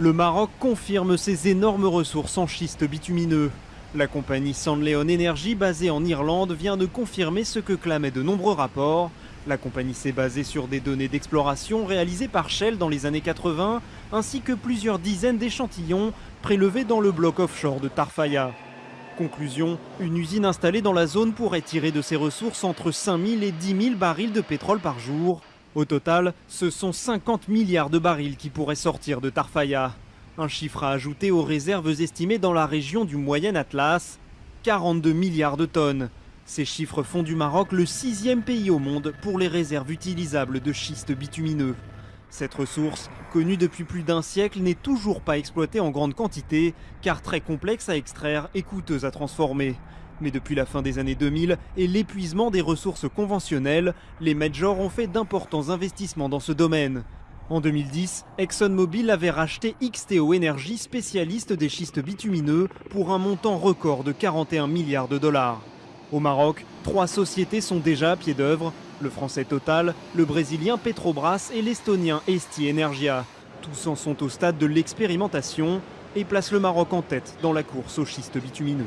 Le Maroc confirme ses énormes ressources en schiste bitumineux. La compagnie Sandleon Energy, basée en Irlande, vient de confirmer ce que clamaient de nombreux rapports. La compagnie s'est basée sur des données d'exploration réalisées par Shell dans les années 80, ainsi que plusieurs dizaines d'échantillons prélevés dans le bloc offshore de Tarfaya. Conclusion, une usine installée dans la zone pourrait tirer de ses ressources entre 5000 et 10 000 barils de pétrole par jour. Au total, ce sont 50 milliards de barils qui pourraient sortir de Tarfaya. Un chiffre à ajouter aux réserves estimées dans la région du Moyen Atlas, 42 milliards de tonnes. Ces chiffres font du Maroc le sixième pays au monde pour les réserves utilisables de schiste bitumineux. Cette ressource, connue depuis plus d'un siècle, n'est toujours pas exploitée en grande quantité, car très complexe à extraire et coûteuse à transformer. Mais depuis la fin des années 2000 et l'épuisement des ressources conventionnelles, les majors ont fait d'importants investissements dans ce domaine. En 2010, ExxonMobil avait racheté XTO Energy, spécialiste des schistes bitumineux, pour un montant record de 41 milliards de dollars. Au Maroc, trois sociétés sont déjà à pied d'œuvre, le français Total, le brésilien Petrobras et l'estonien Esti Energia. Tous en sont au stade de l'expérimentation et placent le Maroc en tête dans la course aux schistes bitumineux.